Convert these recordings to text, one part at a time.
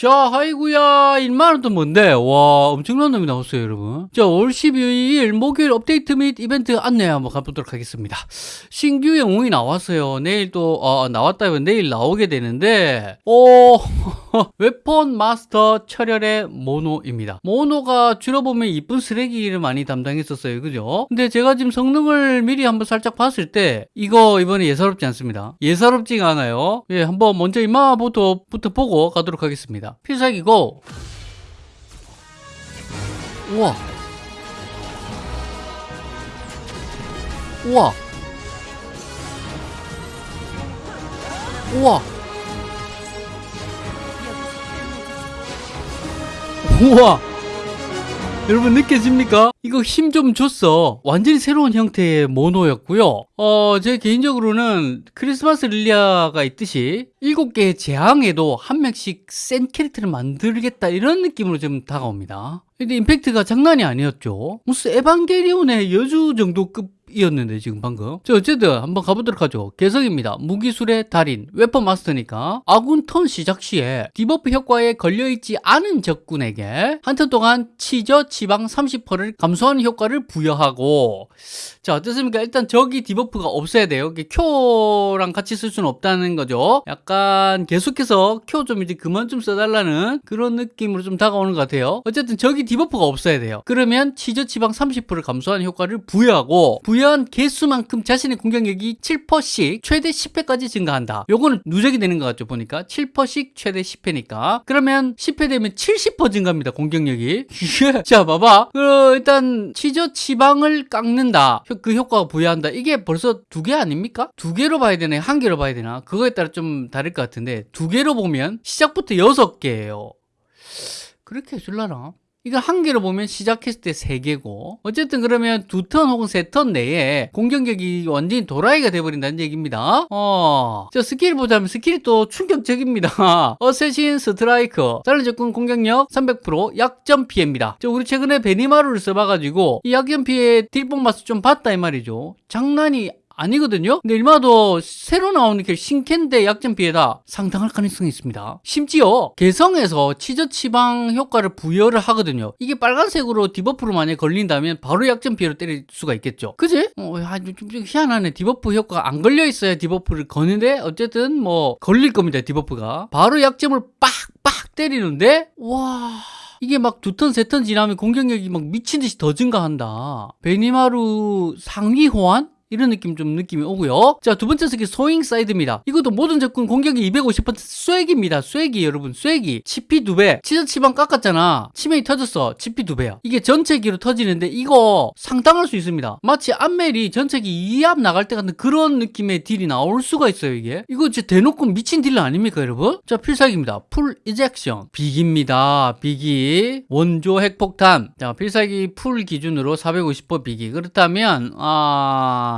자, 아이구야 1만원 또 뭔데? 와, 엄청난 놈이 나왔어요, 여러분. 자, 올 12일 목요일 업데이트 및 이벤트 안내 한번 가보도록 하겠습니다. 신규 영웅이 나왔어요. 내일 또, 어, 나왔다면 내일 나오게 되는데, 어, 웨폰 마스터 철혈의 모노입니다. 모노가 줄여보면 이쁜 쓰레기를 많이 담당했었어요. 그죠? 근데 제가 지금 성능을 미리 한번 살짝 봤을 때, 이거 이번에 예사롭지 않습니다. 예사롭지가 않아요. 예, 한번 먼저 이마부터 부터 보고 가도록 하겠습니다. 필살기고, 우와. 우와. 우와. 우와. 여러분 느껴집니까? 이거 힘 좀 줬어. 완전히 새로운 형태의 모노였고요. 어, 제 개인적으로는 크리스마스 릴리아가 있듯이 일곱 개의 재앙에도 한 명씩 센 캐릭터를 만들겠다 이런 느낌으로 좀 다가옵니다. 근데 임팩트가 장난이 아니었죠. 무슨 에반게리온의 여주 정도급 이었는데 지금 방금. 자 어쨌든 한번 가보도록 하죠. 개성입니다. 무기술의 달인 weapon master니까 아군 턴 시작 시에 debuff 효과에 걸려있지 않은 적군에게 한 턴 동안 치저 치방 30%를 감소하는 효과를 부여하고. 자 어떻습니까? 일단 저기 debuff가 없어야 돼요. 큐랑 같이 쓸 수는 없다는 거죠. 약간 계속해서 큐 좀 이제 그만 좀 써달라는 그런 느낌으로 좀 다가오는 것 같아요. 어쨌든 저기 debuff가 없어야 돼요. 그러면 치저 치방 30%를 감소하는 효과를 부여하고 부여 한 개수만큼 자신의 공격력이 7%씩 최대 10회까지 증가한다. 요거는 누적이 되는 것 같죠, 보니까. 7%씩 최대 10회니까. 그러면 10회 되면 70% 증가합니다, 공격력이. 자, 봐봐. 그, 일단, 치저 치방을 깎는다. 그 효과가 부여한다. 이게 벌써 두 개 아닙니까? 두 개로 봐야 되나, 한 개로 봐야 되나? 그거에 따라 좀 다를 것 같은데, 두 개로 보면 시작부터 여섯 개예요. 그렇게 해줄라나? 이거 한 개로 보면 시작했을 때 세 개고 어쨌든 그러면 두 턴 혹은 세 턴 내에 공격력이 완전히 도라이가 돼버린다는 얘기입니다. 어, 저 스킬 보자면 스킬이 또 충격적입니다. assassin strike 다른 적군 공격력 300% 약점 피해입니다. 저 우리 최근에 베니마루를 써봐가지고 이 약점 피해 딜뽕 맛을 좀 봤다 이 말이죠. 장난이 아니거든요. 근데 일마도 새로 나오는 게 신캔데 약점 피해다 상당할 가능성이 있습니다. 심지어 개성에서 치저 치방 효과를 부여를 하거든요. 이게 빨간색으로 debuff로 만약에 걸린다면 바로 약점 피해로 때릴 수가 있겠죠. 그지? 어, 야, 좀, 좀 희한하네. debuff 효과가 안 걸려 있어야 debuff를 거는데 어쨌든 뭐 걸릴 겁니다. debuff가 바로 약점을 빡빡 때리는데 와. 이게 막 두 턴, 세 턴 지나면 공격력이 막 미친 듯이 더 증가한다. 베니마루 상위 호환? 이런 느낌 좀 느낌이 오고요. 자, 두 번째 스킬 sowing scythe입니다. 이것도 모든 적군 공격력 250% 쐐기입니다. 쐐기 여러분, 쐐기. 치피 두 배. 치저 치방 깎았잖아. 치명이 터졌어. 치피 두 배야. 이게 전체기로 터지는데 이거 상당할 수 있습니다. 마치 암멜이 전체기 2압 나갈 때 같은 그런 느낌의 딜이 나올 수가 있어요, 이게. 이거 진짜 대놓고 미친 딜 아닙니까, 여러분? 자, 필살기입니다. full ejection. 비기입니다. 비기. 원조 핵폭탄. 자, 필살기 full 기준으로 450% 비기. 그렇다면 아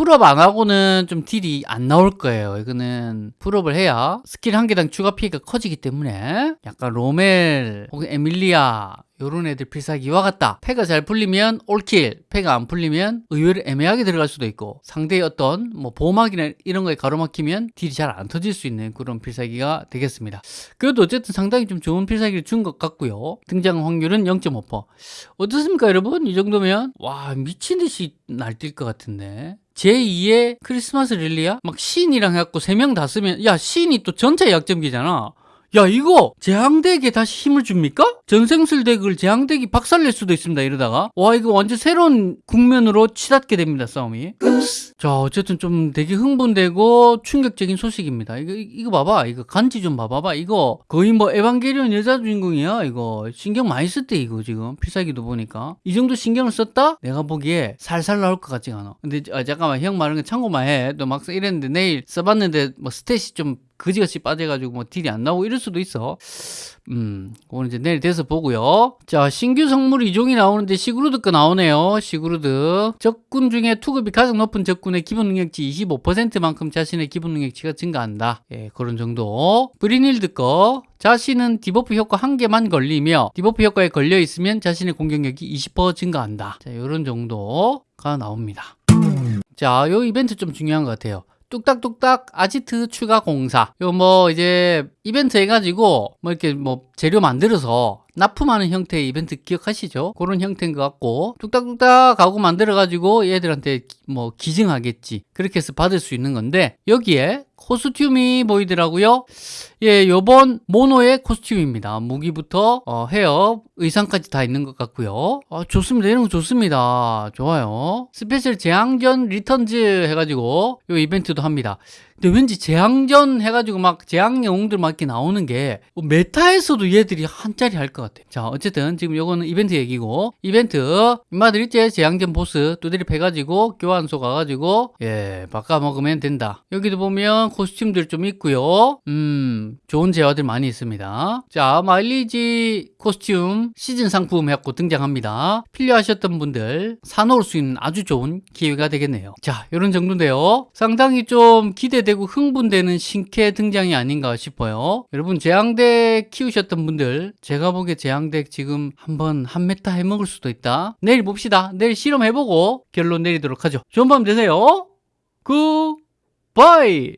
full up 안 하고는 좀 딜이 안 나올 거예요. 이거는 full up을 해야 스킬 한 개당 추가 피해가 커지기 때문에 약간 로멜 혹은 에밀리아 요런 애들 필살기와 같다. 패가 잘 풀리면 all kill, 패가 안 풀리면 의외로 애매하게 들어갈 수도 있고 상대의 어떤 뭐 보호막이나 이런 거에 가로막히면 딜이 잘 안 터질 수 있는 그런 필살기가 되겠습니다. 그래도 어쨌든 상당히 좀 좋은 필살기를 준 것 같고요. 등장 확률은 0.5%. 어떻습니까 여러분? 이 정도면 와 미친 듯이 날뛸 것 같은데. 제2의 크리스마스 릴리아? 막 시인이랑 해갖고 3명 다 쓰면 야 시인이 또 전체 약점기잖아. 야 이거 재앙덱에 다시 힘을 줍니까? 전생술 덱을 재앙덱이 박살낼 수도 있습니다 이러다가. 와 이거 완전 새로운 국면으로 치닫게 됩니다 싸움이. 자 어쨌든 좀 되게 흥분되고 충격적인 소식입니다. 이거 이거 봐봐. 이거 간지 좀 봐봐봐. 이거 거의 뭐 에반게리온 여자 주인공이야 이거. 신경 많이 썼대 이거 지금. 필살기도 보니까. 이 정도 신경을 썼다? 내가 보기에 살살 나올 것 같지가 않아. 근데 아, 잠깐만. 형 말은 거 참고만 해또 막상 이랬는데 내일 써봤는데 뭐 스탯이 좀 그지같이 빠져가지고 뭐 딜이 안 나오고 이럴 수도 있어. 음, 오늘 이제 내일 돼서 보고요. 자, 신규 성물 이종이 나오는데 시그루드 거 나오네요. 시그루드. 적군 중에 투급이 가장 높은 적군의 기본 능력치 25%만큼 자신의 기본 능력치가 증가한다. 예, 그런 정도. 브리닐드 거. 자신은 debuff 효과 한 개만 걸리며 debuff 효과에 걸려 있으면 자신의 공격력이 20% 증가한다. 자, 이런 정도가 나옵니다. 자, 요 이벤트 좀 중요한 것 같아요. 뚝딱뚝딱 아지트 추가 공사. 요 뭐 이제 이벤트 해가지고 뭐 이렇게 뭐 재료 만들어서 납품하는 형태의 이벤트 기억하시죠? 그런 형태인 것 같고 뚝딱뚝딱 하고 만들어가지고 얘들한테 뭐 기증하겠지. 그렇게 해서 받을 수 있는 건데 여기에 코스튬이 보이더라고요. 예, 요번 모노의 코스튬입니다. 무기부터 어, 헤어, 의상까지 다 있는 것 같고요. 아, 좋습니다. 이런 거 좋습니다. 좋아요. 스페셜 재앙전 returns 해가지고 요 이벤트도 합니다. 근데 왠지 재앙전 해가지고 막 재앙 영웅들 막 이렇게 나오는 게 뭐 메타에서도 얘들이 한 자리 할 것 같아. 자, 어쨌든 지금 요거는 이벤트 얘기고 이벤트 인마들 있지 재앙전 보스 두드리 패가지고 교환소 가가지고 예 바꿔 먹으면 된다. 여기도 보면 코스튬들 좀 있고요. 음 좋은 재화들 많이 있습니다. 자 마일리지 코스튬 시즌 상품 해갖고 등장합니다. 필요하셨던 분들 사놓을 수 있는 아주 좋은 기회가 되겠네요. 자 이런 정도인데요. 상당히 좀 기대 되고 흥분되는 신캐 등장이 아닌가 싶어요. 여러분 재앙덱 키우셨던 분들 제가 보기에 재앙덱 지금 한번 한 메타 해먹을 수도 있다. 내일 봅시다. 내일 실험해보고 결론 내리도록 하죠. 좋은 밤 되세요. 굿바이